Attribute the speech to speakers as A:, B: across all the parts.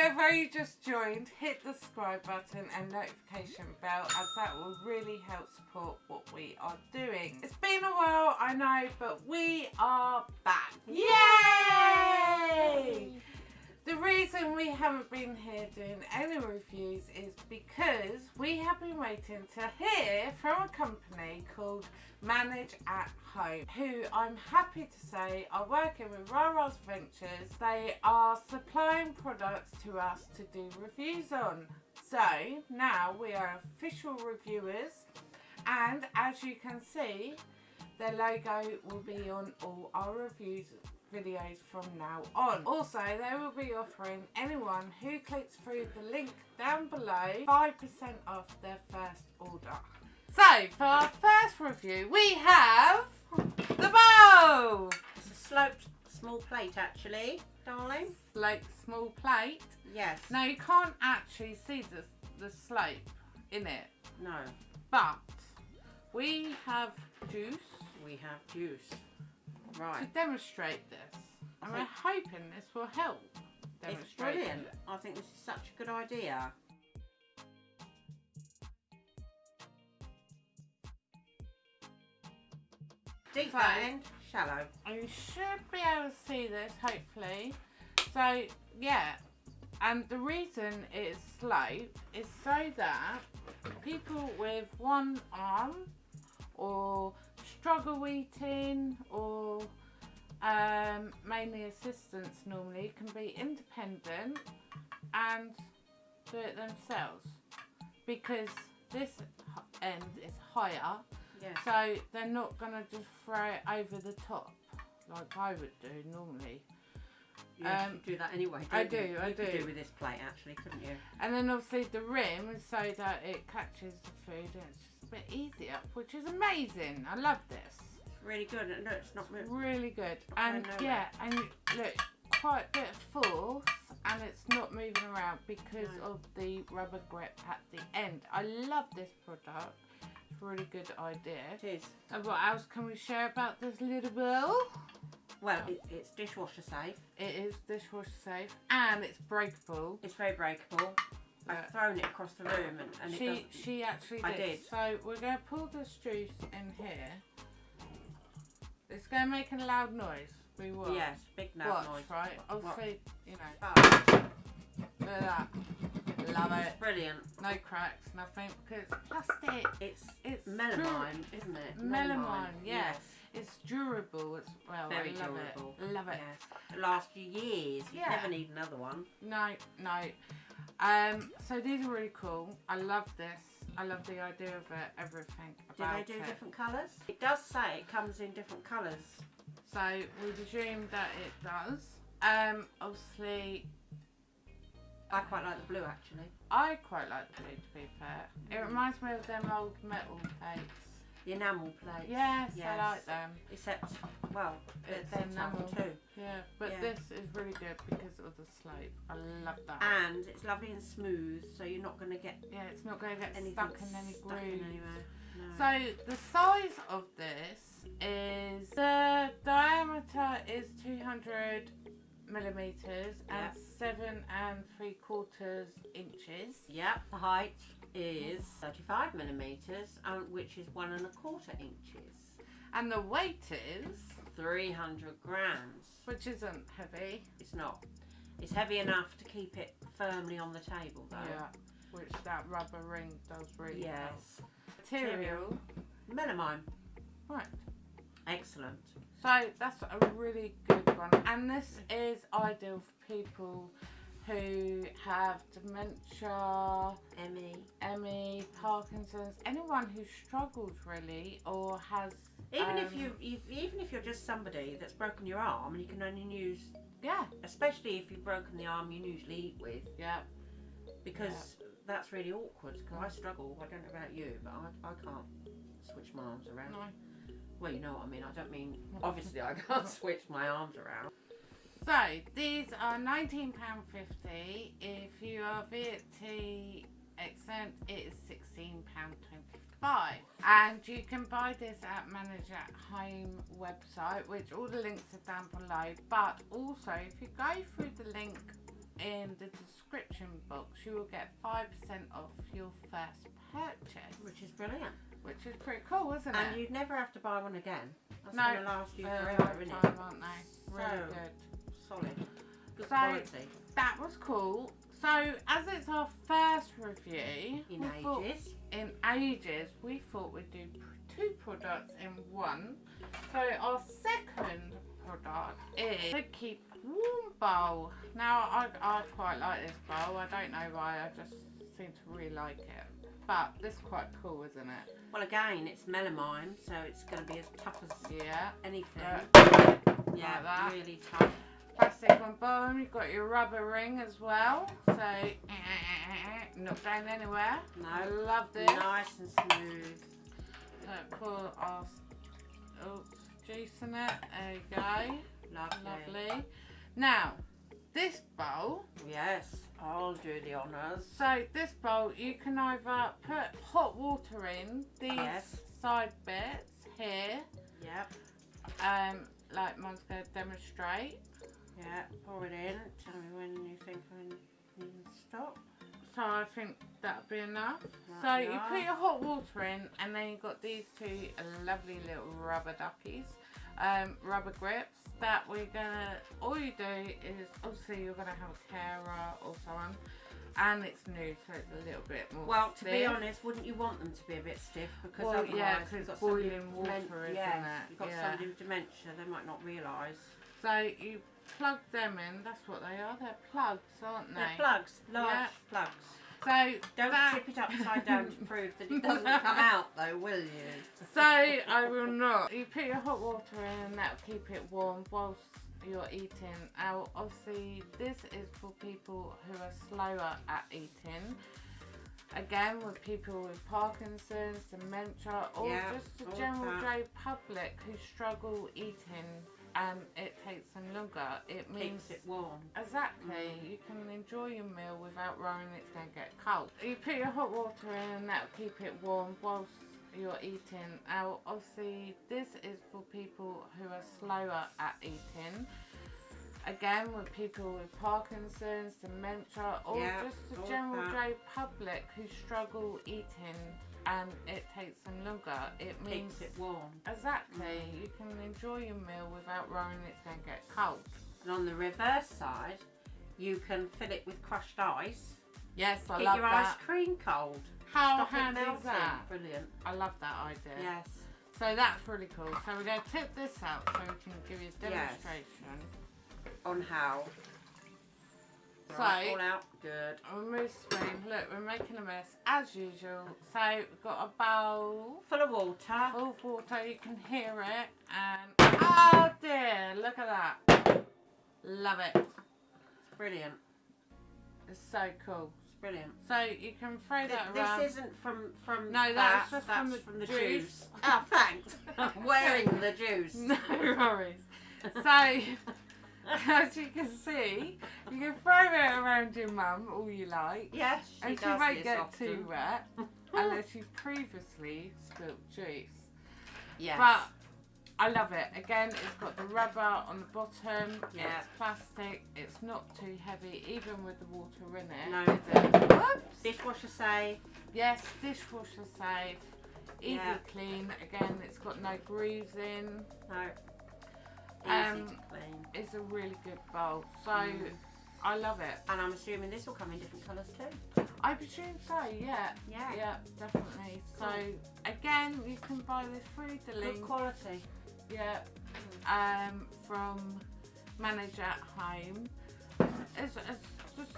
A: have only just joined, hit the subscribe button and notification bell as that will really help support what we are doing. It's been a while, I know, but we are back. Yay! The reason we haven't been here doing any reviews is because we have been waiting to hear from a company called Manage at Home, who I'm happy to say are working with Rara's Ventures. They are supplying products to us to do reviews on. So now we are official reviewers and as you can see, their logo will be on all our reviews videos from now on. Mm. Also, they will be offering anyone who clicks through the link down below 5% off their first order. So, for our first review, we have the bowl!
B: It's a sloped small plate actually, darling.
A: Like small plate.
B: Yes.
A: Now, you can't actually see the, the slope in it,
B: No.
A: but we have juice
B: We have juice.
A: To demonstrate this. And we're hoping this will help
B: It's
A: demonstrate
B: brilliant.
A: it.
B: I think this is such a good idea. Deep
A: So-
B: end, shallow.
A: And you should be able to see this, hopefully. So, yeah. And the reason it's slope is so that people with one arm or struggle eating or um, mainly assistants normally can be independent and do it themselves because this end is higher
B: Yes.
A: so they're not gonna just throw it over the top like I would do normally. Um,
B: do that anyway.
A: I
B: don't you?
A: do, I
B: You could
A: do.
B: do with this plate actually, couldn't you?
A: And then obviously the rim is so that it catches the food and it's just a bit easier, which is amazing. I love this.
B: It's really good. and No, it's not.
A: It's really good. And yeah, and look, quite a bit of force and it's not moving around because
B: No.
A: of the rubber grip at the end. I love this product. It's a really good idea.
B: It is.
A: And what else can we share about this little bowl?
B: Well, it, it's dishwasher safe.
A: It is dishwasher safe and it's breakable.
B: It's very breakable.
A: Yeah.
B: I've thrown it across the room and, and
A: she she actually
B: I
A: did.
B: did.
A: So we're going to pull this juice in here. It's going to make a loud noise. We will.
B: Yes, big loud
A: Watch,
B: noise.
A: right?
B: What-
A: Obviously, you know,
B: Oh,
A: look at that. Love it.
B: brilliant.
A: No cracks, nothing, because it's plastic.
B: It's
A: It's
B: melamine, isn't it?
A: Melamine, yeah.
B: Yes.
A: It's durable as well.
B: Very
A: I love
B: durable.
A: it. Love it.
B: Yes. Lasts you years. You
A: Yeah.
B: never need another one.
A: No, no. Um, so these are really cool. I love this. I love the idea of it, everything
B: Do they do
A: it.
B: different colours? It does say it comes in different colours.
A: So we presume that it does. Um, obviously,
B: I quite like the blue actually.
A: I quite like the blue to be fair. It reminds me of them old metal plates.
B: The enamel plates.
A: Yes,
B: Yes.
A: I like them.
B: Except, well,
A: It's
B: they're
A: enamel.
B: too.
A: Yeah, but
B: Yeah.
A: this is really good because of the slope. I love that.
B: And it's lovely and smooth, so you're not going to get
A: yeah, it's not going to get stuck in any grooves.
B: anywhere. No.
A: So the size of this is the diameter is 200 millimeters and seven and three quarters inches.
B: Yep, the height is 35 millimetres, um, which is one and a quarter inches.
A: And the weight is,
B: 300 grams.
A: which isn't heavy,
B: It's not. It's heavy enough to keep it firmly on the table, though.
A: yeah, which that rubber ring does really help.
B: Yes.
A: Material,
B: Melamine.
A: right.
B: Excellent.
A: So that's a really good one, and this is ideal for people who have dementia,
B: Emmy.
A: ME, Parkinson's, anyone who struggles really or has
B: Even if
A: Um,
B: you, if, even if you're just somebody that's broken your arm and you can only use,
A: yeah
B: especially if you've broken the arm you usually eat with,
A: yeah
B: because that's really awkward. Because I struggle. I don't know about you, but I, I can't switch my arms around.
A: no.
B: Well, you know what I mean. I don't mean obviously I can't switch my arms around.
A: So these are nineteen pound fifty. If you are VAT exempt, it is sixteen pound twenty five. And you can buy this at Manage at Home website, which all the links are down below. But also, if you go through the link in the description box, you will get 5% off your first purchase,
B: Which is brilliant.
A: Which is pretty cool, isn't
B: And
A: it?
B: And you'd never have to buy one again. That's
A: No.
B: going to last you
A: a
B: forever, isn't it?
A: aren't they? Really
B: So-
A: good.
B: Solid. Good
A: So-
B: quality.
A: That was cool. So, as it's our first review
B: In
A: we thought-
B: ages.
A: in ages, we thought we'd do two products in one. So our second product is the Keep Warm bowl. Now I, I quite like this bowl. I don't know why. I just seem to really like it. But this is quite cool, isn't it?
B: Well, again, it's melamine, so it's going to be as tough as
A: Yeah.
B: anything.
A: Uh,
B: yeah,
A: that.
B: really tough.
A: plastic on bottom. You've got your rubber ring as well. So not going anywhere. I love this.
B: nice and smooth.
A: So pour our oh, juice in it. There you go.
B: Lovely.
A: Lovely. Now, this bowl,
B: Yes, I'll do the honours.
A: so this bowl, you can either put hot water in these
B: Yes.
A: side bits here,
B: Yep,
A: um, like mine's going to demonstrate.
B: yeah, pour it in. Tell me when you think I need to stop.
A: So I think that'll be enough. So
B: you
A: you put your hot water in, and then you've got these two lovely little rubber duckies, um, rubber grips. That we're gonna. All you do is obviously you're gonna have a carer or someone, and it's new, so it's a little bit more.
B: Well, to be honest, wouldn't you want them to be a bit stiff? Because
A: Well,
B: otherwise,
A: yeah, 'cause
B: you've got
A: it's
B: somebody
A: boiling water, isn't
B: yes,
A: it?
B: You've got
A: Yeah.
B: somebody with dementia, they might not realise.
A: So you plug them in. That's what they are. They're plugs, aren't they?
B: They're plugs, large
A: Yeah.
B: plugs.
A: So
B: Don't
A: that-
B: tip it upside down to prove that it doesn't come out, though, will you?
A: So I will not. You put your hot water in and that'll keep it warm whilst you're eating. Now obviously this is for people who are slower at eating. Again with people with Parkinson's, dementia or
B: Yeah,
A: just the general. Joe public who struggle eating and it takes them longer. It means
B: Keeps it warm.
A: Exactly. Mm. You can enjoy your meal without worrying it's going to get cold. You put your hot water in and that'll keep it warm whilst you're eating. Now, obviously, this is for people who are slower at eating. Again, with people with Parkinson's, dementia, or
B: Yeah,
A: just the general. Joe public who struggle eating and it takes them longer. It means
B: Keeps it warm.
A: exactly mm. you can enjoy your meal without worrying it's going to get cold.
B: And on the reverse side, you can fill it with crushed ice.
A: Yes, I
B: Keep
A: love
B: your
A: that.
B: ice cream cold.
A: How
B: Stop
A: handy is that?
B: Brilliant.
A: I love that idea.
B: Yes.
A: So that's really cool. So we're going to tip this out so we can give you a
B: Yes.
A: demonstration.
B: On how?
A: So-
B: Right, all out. Good.
A: Remove spoon. Look, we're making a mess as usual. So we've got a bowl
B: Full of water.
A: full of water. You can hear it. And oh dear, look at that. Love it.
B: It's brilliant.
A: It's so cool.
B: It's brilliant.
A: So you can throw
B: Th-
A: that around.
B: this isn't from from
A: No,
B: that.
A: that's just
B: that's
A: from the
B: from the
A: juice.
B: juice. Oh, thanks. I'm wearing the juice.
A: No worries. So, as you can see, you can throw it around your mum all you like,
B: Yes, she
A: and she
B: does
A: won't
B: this
A: get
B: often.
A: too wet unless you previously spilt juice.
B: Yes.
A: But I love it. Again, it's got the rubber on the bottom.
B: Yeah.
A: It's plastic. It's not too heavy, even with the water in it.
B: No.
A: is it? Whoops.
B: dishwasher safe.
A: Yes, dishwasher safe. Easy
B: Yeah.
A: clean. Again, it's got no grooves in.
B: No. Easy
A: Um,
B: to clean.
A: It's a really good bowl. So
B: Mm.
A: I love it.
B: And I'm assuming this will come in different colours too.
A: I presume so, yeah.
B: Yeah.
A: Yeah, definitely. So again, you can buy this through the link.
B: Good quality.
A: Yeah. Um, from Manager at Home. It's, it's just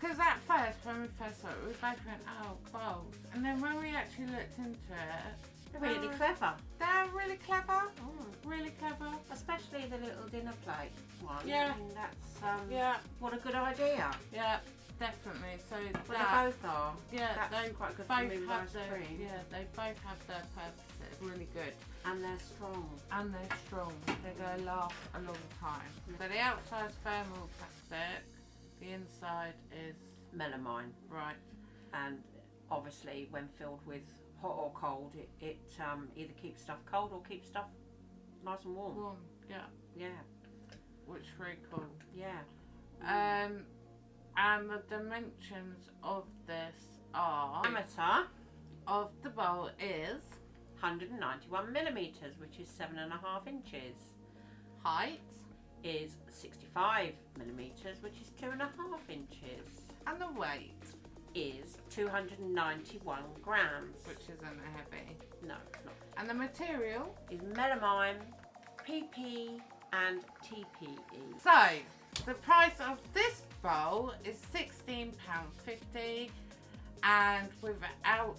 A: because at first when we first saw it, we both went, oh, bowls. And then when we actually looked into it,
B: really
A: Uh,
B: clever.
A: they're really clever.
B: Mm.
A: Really clever.
B: Especially the little dinner plate one.
A: Yeah.
B: I mean, that's um,
A: Yeah,
B: what a good idea.
A: yeah, definitely. So
B: Well,
A: that,
B: they both are.
A: yeah,
B: That's
A: they
B: quite good
A: both have their,
B: cream.
A: yeah, they both have their purposes. Really good.
B: And they're strong.
A: and they're strong. They're going to last a long time. So the outside's thermal plastic, the inside is
B: Melamine.
A: right.
B: And obviously, when filled with hot or cold, it, it um, either keeps stuff cold or keeps stuff nice and warm.
A: Warm, yeah,
B: Yeah.
A: which is very cool.
B: Yeah.
A: Um, And the dimensions of this are
B: Diameter
A: of the bowl is
B: 191 millimeters, which is seven and a half inches.
A: height
B: Is 65 millimeters, which is two and a half inches.
A: and the weight,
B: Is 291 grams.
A: which isn't heavy.
B: No, not.
A: And the material.
B: Is melamine, PP, and. TPE.
A: So the price of this bowl is sixteen pounds fifty, and without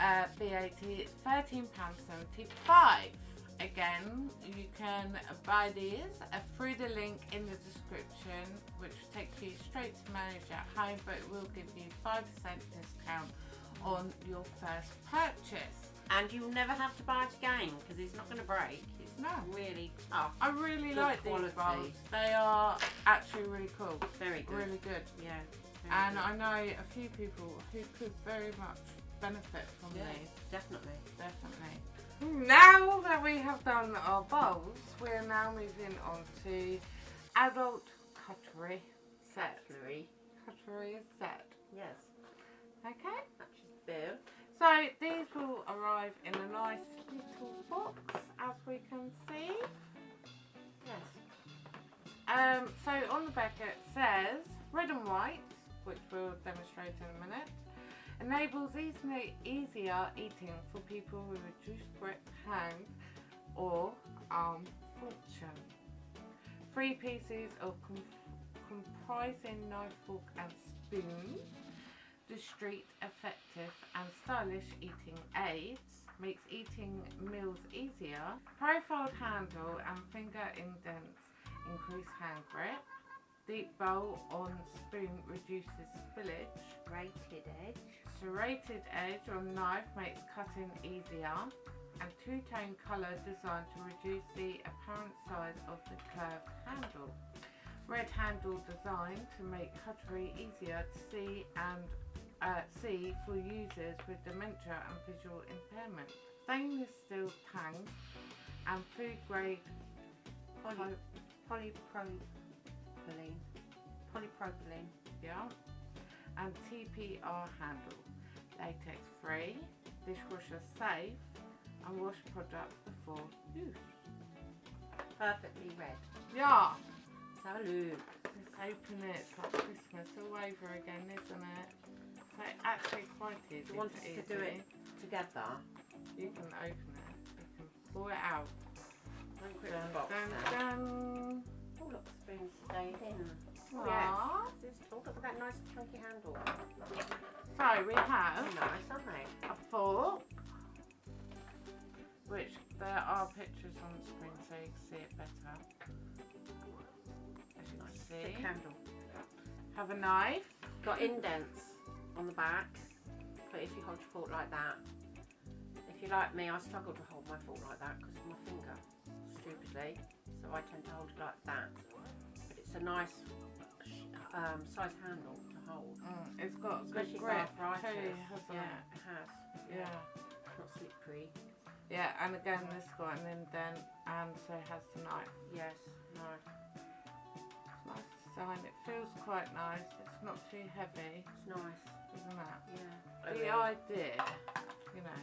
A: uh, VAT, it's thirteen pounds seventy five. Again, you can buy these uh, through the link in the description, which takes you straight to Manage at Home, but it will give you five percent discount on your first purchase.
B: And you'll never have to buy it again because it's not going to break. It's
A: No.
B: really tough.
A: I really
B: Good
A: like
B: quality.
A: these bowls. They are actually really cool,
B: Very good.
A: really good.
B: Yeah.
A: And
B: good.
A: I know a few people who could very much benefit from
B: Yeah.
A: these,
B: Definitely.
A: definitely. Now that we have done our bowls, we're now moving on to adult cutlery set.
B: Cutlery.
A: Cutlery set.
B: Yes.
A: Okay.
B: That's just bill.
A: So these will arrive in a nice little box, as we can see.
B: Yes.
A: Um, so on the back it says red and white, which we'll demonstrate in a minute, enables easier eating for people with reduced grip hand or arm function. Three pieces of com- comprising knife, fork and spoon. Discreet, effective and stylish eating aids makes eating meals easier. Profiled handle and finger indents increase hand grip. Deep bowl on spoon reduces spillage.
B: Rated edge.
A: Serrated edge on knife makes cutting easier. And two-tone colour designed to reduce the apparent size of the curved handle. Red handle designed to make cutlery easier to see and uh, see for users with dementia and visual impairment. Stainless steel tang and food grade
B: Poly, polypropylene. Polypropylene.
A: yeah, and TPR handle. Latex free, dishwasher safe, and wash product before use.
B: Perfectly red.
A: Yeah,
B: Salute.
A: let's open it. It's like Christmas all over again, isn't it? So actually quite easy.
B: You want us to do it together?
A: You can open it. You can pull it out.
B: One quick
A: Dun,
B: box
A: dun,
B: then.
A: dun.
B: Look, the spoon's. Oh, yes. This- look at that nice chunky handle.
A: So we have
B: nice, aren't they?
A: a fork, which there are pictures on the screen so you can see it better. As you can see,
B: handle.
A: have a knife.
B: Got indents on the back, but if you hold your fork like that, if you're like me, I struggle to hold my fork like that because of my finger, stupidly. So I tend to hold it like that. But it's a nice um, size handle to hold.
A: Mm, it's got good
B: Especially for
A: grip too, hasn't
B: yeah,
A: it?
B: it has.
A: Yeah.
B: It's not slippery.
A: Yeah, and again this got and then and so it has the knife.
B: Yes, nice.
A: It's nice design. It feels quite nice. It's not too heavy,
B: It's nice.
A: isn't it?
B: Yeah.
A: The idea, you know,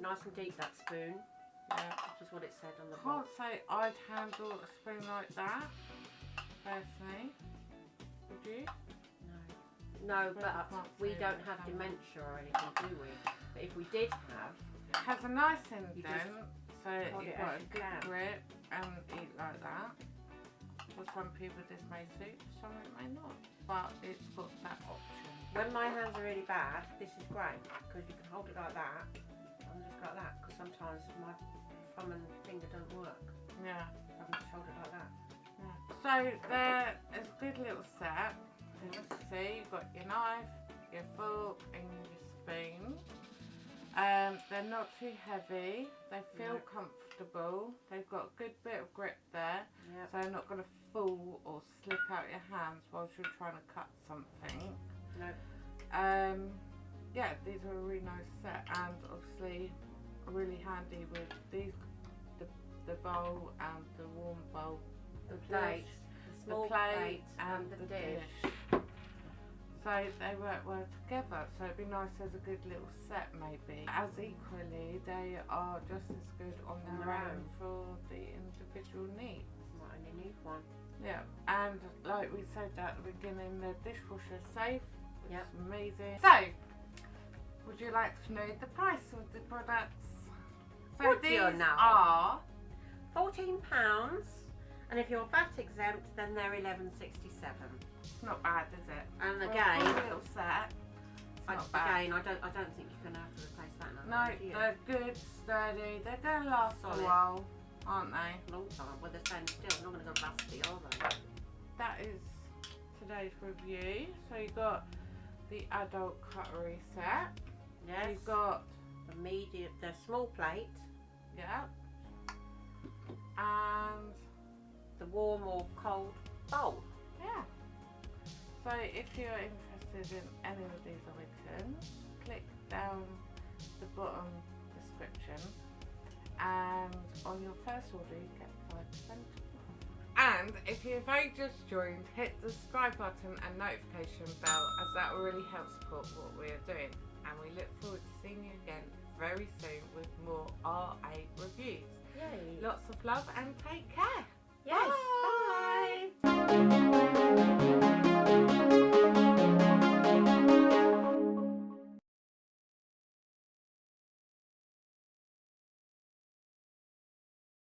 B: Nice and deep that spoon,
A: yeah.
B: which is what it said on the
A: Can't
B: box.
A: say I'd handle a spoon like that, personally. Would you?
B: No. No,
A: But
B: but
A: I can't
B: we don't have dementia or anything, do we? But if we did have,
A: It has a nice indent, so you've
B: it
A: got a good grip and eat like that. For some people this may suit, some it may not. But it's got that option.
B: when my hands are really bad, this is great because you can hold it like that like that. Because sometimes my thumb and finger don't work.
A: Yeah.
B: So I can just hold it like that.
A: yeah. So there is a good little set. As you see, you've got your knife, your fork and your spoon. Um, they're not too heavy. They feel
B: No.
A: comfortable. They've got a good bit of grip there.
B: Yep.
A: So they're not going to fall or slip out your hands whilst you're trying to cut something.
B: No.
A: Um, yeah, these are a really nice set and obviously really handy with these, the, the bowl and the warm bowl,
B: The
A: dish,
B: plate, the
A: the
B: small
A: plate
B: plate,
A: and
B: and the
A: the
B: dish.
A: dish. So they work well together. So it'd be nice as a good little set maybe. As equally, they are just as good on their
B: their
A: own for the individual needs.
B: Might only need one.
A: Yeah, and like we said at the beginning, the dishwasher safe, which
B: Yep.
A: amazing. So, would you like to know the price of the products? So these are
B: Fourteen pounds, and if you're VAT exempt, then they're eleven sixty-seven.
A: It's not bad, is it?
B: And again,
A: full little set.
B: I, again, I don't, I don't think you're gonna have to replace that now.
A: No, they're good, sturdy. They're going to last
B: Solid.
A: a while, aren't they?
B: long time. Well, they're staying still. Not gonna go rusty, are they?
A: That is today's review. So you got the adult cutlery set.
B: Yes.
A: You've got
B: the medium, the small plate,
A: yeah, and
B: the warm or cold bowl.
A: Yeah. So if you're interested in any of these items, click down the bottom description and on your first order you get 5% and if you've only just joined, hit the subscribe button and notification bell as that will really help support what we are doing. And we look forward to seeing you again very soon with more RA reviews.
B: Yay.
A: Lots of love and take care.
B: Yes. Bye.
A: Bye.